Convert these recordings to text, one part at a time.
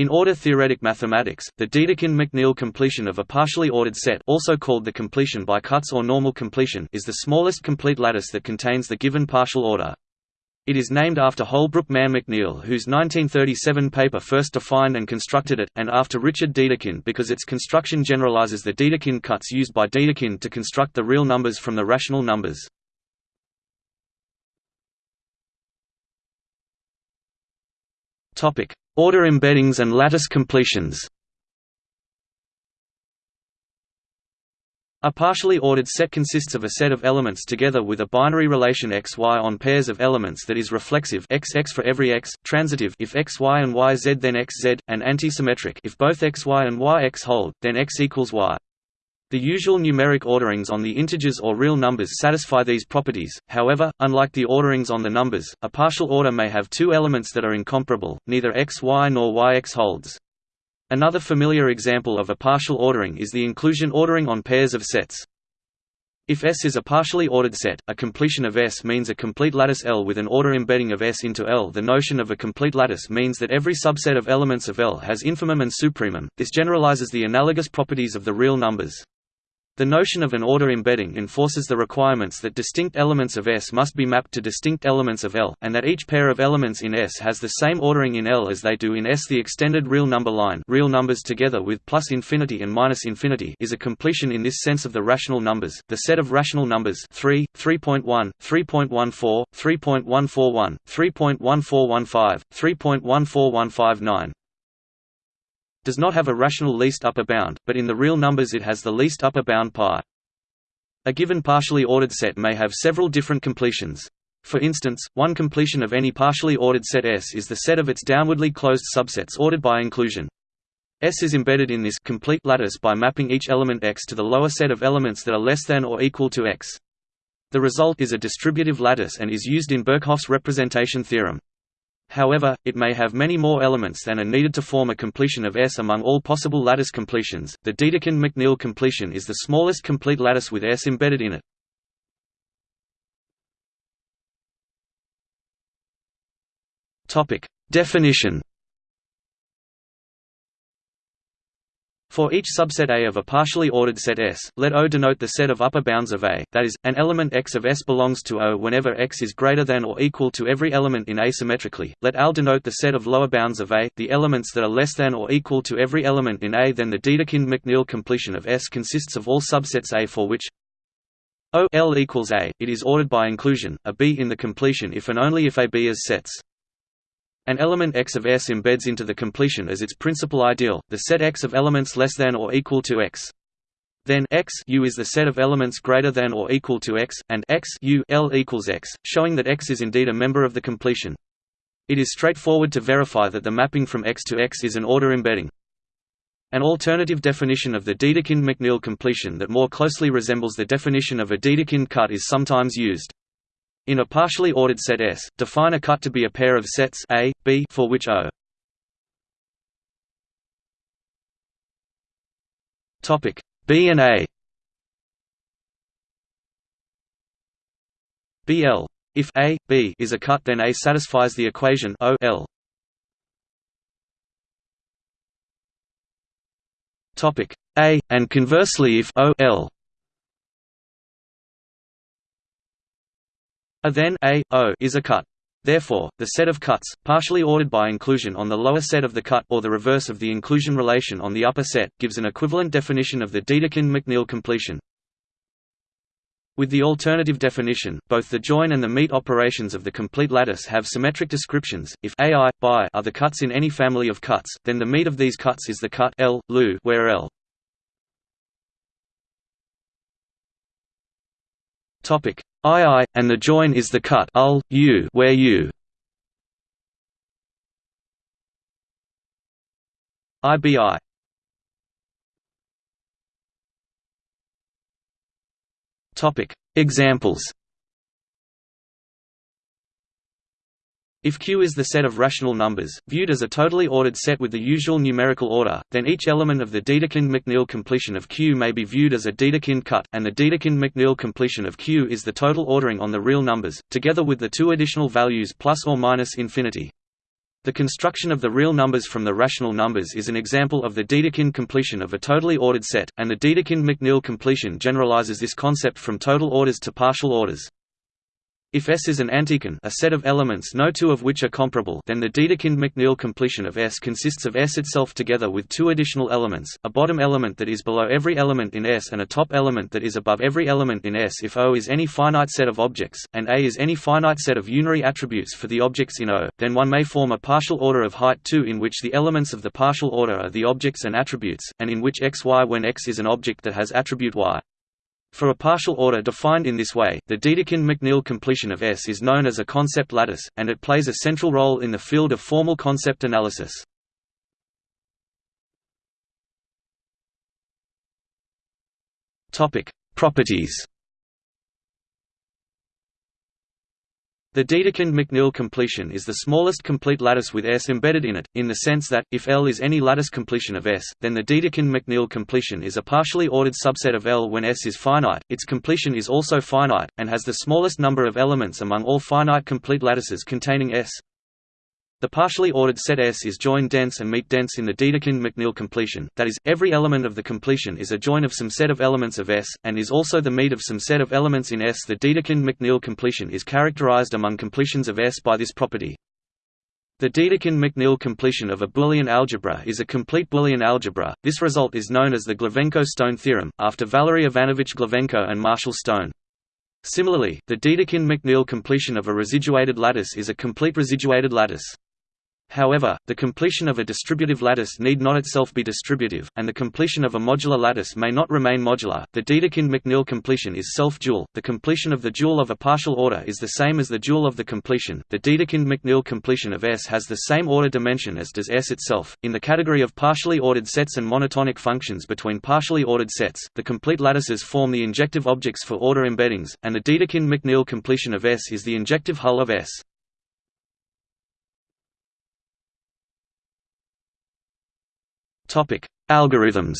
In order-theoretic mathematics, the Dedekind-MacNeille completion of a partially ordered set also called the completion by cuts or normal completion is the smallest complete lattice that contains the given partial order. It is named after Holbrook Mann MacNeille whose 1937 paper first defined and constructed it, and after Richard Dedekind because its construction generalizes the Dedekind cuts used by Dedekind to construct the real numbers from the rational numbers. Order embeddings and lattice completions A partially ordered set consists of a set of elements together with a binary relation x y on pairs of elements that is reflexive x x for every x, transitive if x y and y z then x z, and antisymmetric if both x y and y x hold, then x equals y. The usual numeric orderings on the integers or real numbers satisfy these properties, however, unlike the orderings on the numbers, a partial order may have two elements that are incomparable, neither x y nor y x holds. Another familiar example of a partial ordering is the inclusion ordering on pairs of sets. If S is a partially ordered set, a completion of S means a complete lattice L with an order embedding of S into L. The notion of a complete lattice means that every subset of elements of L has infimum and supremum. This generalizes the analogous properties of the real numbers. The notion of an order embedding enforces the requirements that distinct elements of S must be mapped to distinct elements of L, and that each pair of elements in S has the same ordering in L as they do in S. The extended real number line real numbers together with plus infinity and minus infinity is a completion in this sense of the rational numbers. The set of rational numbers 3, 3.1, 3.14, 3.141, 3.1415, 3.14159, does not have a rational least upper bound, but in the real numbers it has the least upper bound pi. A given partially ordered set may have several different completions. For instance, one completion of any partially ordered set S is the set of its downwardly closed subsets ordered by inclusion. S is embedded in this complete lattice by mapping each element X to the lower set of elements that are less than or equal to X. The result is a distributive lattice and is used in Birkhoff's representation theorem. However, it may have many more elements than are needed to form a completion of S among all possible lattice completions. The Dedekind-MacNeille completion is the smallest complete lattice with S embedded in it. Topic: Definition For each subset A of a partially ordered set S, let O denote the set of upper bounds of A, that is, an element X of S belongs to O whenever X is greater than or equal to every element in A symmetrically. Let Al denote the set of lower bounds of A, the elements that are less than or equal to every element in A. Then the Dedekind-MacNeille completion of S consists of all subsets A for which O L equals A. It is ordered by inclusion, a B in the completion if and only if A B is sets. An element X of S embeds into the completion as its principal ideal, the set X of elements less than or equal to X. Then X U is the set of elements greater than or equal to X, and X U L equals X, showing that X is indeed a member of the completion. It is straightforward to verify that the mapping from X to X is an order embedding. An alternative definition of the Dedekind-MacNeille completion that more closely resembles the definition of a Dedekind cut is sometimes used. In a partially ordered set S, define a cut to be a pair of sets A, B for which O. Topic B and A. BL. If A, B is a cut then A satisfies the equation O L. Topic A, and conversely if O L A then A, O is a cut. Therefore, the set of cuts, partially ordered by inclusion on the lower set of the cut or the reverse of the inclusion relation on the upper set, gives an equivalent definition of the Dedekind-MacNeille completion. With the alternative definition, both the join and the meet operations of the complete lattice have symmetric descriptions. If AI, bi are the cuts in any family of cuts, then the meet of these cuts is the cut L, Lu, where L. Topic. II, and the join is the cut ul, u where u. IBI Topic. Examples If Q is the set of rational numbers, viewed as a totally ordered set with the usual numerical order, then each element of the Dedekind-MacNeille completion of Q may be viewed as a Dedekind cut, and the Dedekind-MacNeille completion of Q is the total ordering on the real numbers, together with the two additional values plus or minus infinity. The construction of the real numbers from the rational numbers is an example of the Dedekind completion of a totally ordered set, and the Dedekind-MacNeille completion generalizes this concept from total orders to partial orders. If S is an antichain a set of elements no two of which are comparable then the Dedekind-MacNeille completion of S consists of S itself together with two additional elements, a bottom element that is below every element in S and a top element that is above every element in S if O is any finite set of objects, and A is any finite set of unary attributes for the objects in O, then one may form a partial order of height 2 in which the elements of the partial order are the objects and attributes, and in which X Y when X is an object that has attribute Y. For a partial order defined in this way, the Dedekind-MacNeille completion of S is known as a concept lattice, and it plays a central role in the field of formal concept analysis. Properties The Dedekind-MacNeille completion is the smallest complete lattice with S embedded in it, in the sense that, if L is any lattice completion of S, then the Dedekind-MacNeille completion is a partially ordered subset of L when S is finite, its completion is also finite, and has the smallest number of elements among all finite complete lattices containing S. The partially ordered set S is join dense and meet dense in the Dedekind-MacNeille completion, that is, every element of the completion is a join of some set of elements of S, and is also the meet of some set of elements in S. The Dedekind-MacNeille completion is characterized among completions of S by this property. The Dedekind-MacNeille completion of a Boolean algebra is a complete Boolean algebra. This result is known as the Glivenko-Stone theorem, after Valery Ivanovich Glivenko and Marshall Stone. Similarly, the Dedekind-MacNeille completion of a residuated lattice is a complete residuated lattice. However, the completion of a distributive lattice need not itself be distributive, and the completion of a modular lattice may not remain modular. The Dedekind-MacNeille completion is self-dual. The completion of the dual of a partial order is the same as the dual of the completion. The Dedekind-MacNeille completion of S has the same order dimension as does S itself. In the category of partially ordered sets and monotonic functions between partially ordered sets, the complete lattices form the injective objects for order embeddings, and the Dedekind-MacNeille completion of S is the injective hull of S. Topic: Algorithms.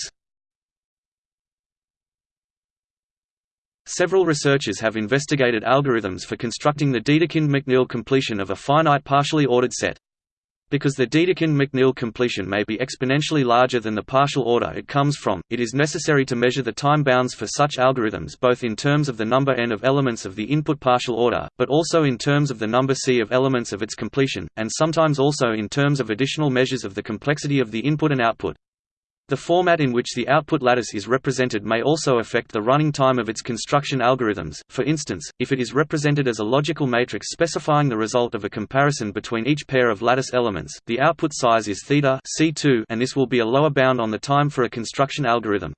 Several researchers have investigated algorithms for constructing the Dedekind-MacNeille completion of a finite partially ordered set. Because the Dedekind-MacNeille completion may be exponentially larger than the partial order it comes from, it is necessary to measure the time bounds for such algorithms both in terms of the number n of elements of the input partial order, but also in terms of the number c of elements of its completion, and sometimes also in terms of additional measures of the complexity of the input and output. The format in which the output lattice is represented may also affect the running time of its construction algorithms, for instance, if it is represented as a logical matrix specifying the result of a comparison between each pair of lattice elements, the output size is theta C2 and this will be a lower bound on the time for a construction algorithm.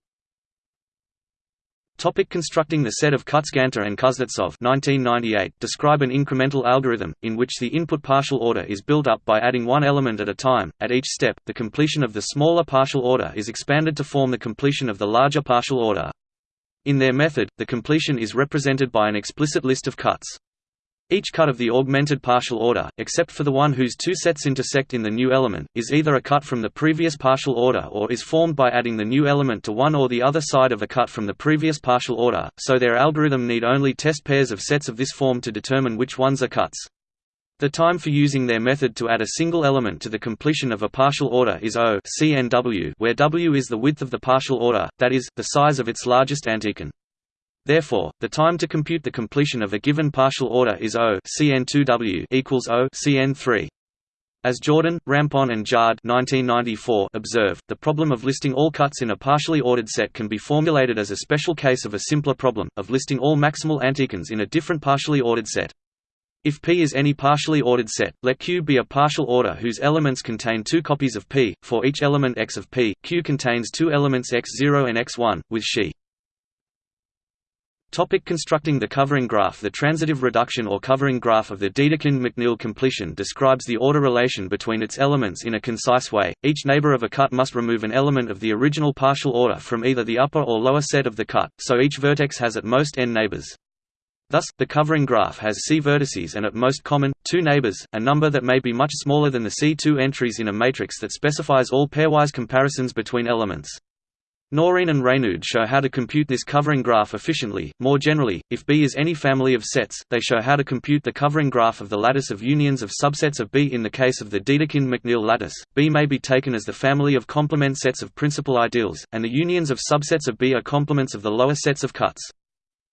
Topic constructing the set of cuts. Kutzganter and Kuznetsov 1998 describe an incremental algorithm, in which the input partial order is built up by adding one element at a time. At each step, the completion of the smaller partial order is expanded to form the completion of the larger partial order. In their method, the completion is represented by an explicit list of cuts. Each cut of the augmented partial order, except for the one whose two sets intersect in the new element, is either a cut from the previous partial order or is formed by adding the new element to one or the other side of a cut from the previous partial order, so their algorithm need only test pairs of sets of this form to determine which ones are cuts. The time for using their method to add a single element to the completion of a partial order is O where W is the width of the partial order, that is, the size of its largest antichain. Therefore, the time to compute the completion of a given partial order is O Cn2W equals O Cn3. As Jourdan, Rampon and Jard 1994 observe, the problem of listing all cuts in a partially ordered set can be formulated as a special case of a simpler problem, of listing all maximal antichains in a different partially ordered set. If P is any partially ordered set, let Q be a partial order whose elements contain two copies of P. For each element x of P, Q contains two elements x0 and x1, with Xi. Topic constructing the covering graph The transitive reduction or covering graph of the Dedekind-MacNeille completion describes the order relation between its elements in a concise way. Each neighbor of a cut must remove an element of the original partial order from either the upper or lower set of the cut, so each vertex has at most n neighbors. Thus, the covering graph has C vertices and at most common, two neighbors, a number that may be much smaller than the C2 entries in a matrix that specifies all pairwise comparisons between elements. Nourine and Raynaud show how to compute this covering graph efficiently. More generally, if B is any family of sets, they show how to compute the covering graph of the lattice of unions of subsets of B. In the case of the Dedekind-MacNeille lattice, B may be taken as the family of complement sets of principal ideals, and the unions of subsets of B are complements of the lower sets of cuts.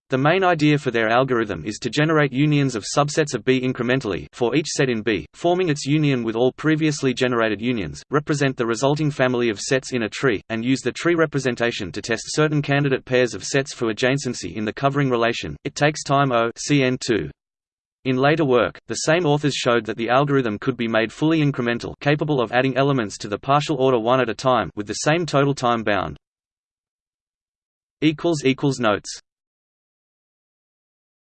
The main idea for their algorithm is to generate unions of subsets of B incrementally for each set in B, forming its union with all previously generated unions, represent the resulting family of sets in a tree, and use the tree representation to test certain candidate pairs of sets for adjacency in the covering relation. It takes time O CN2. In later work, the same authors showed that the algorithm could be made fully incremental capable of adding elements to the partial order one at a time with the same total time bound. Notes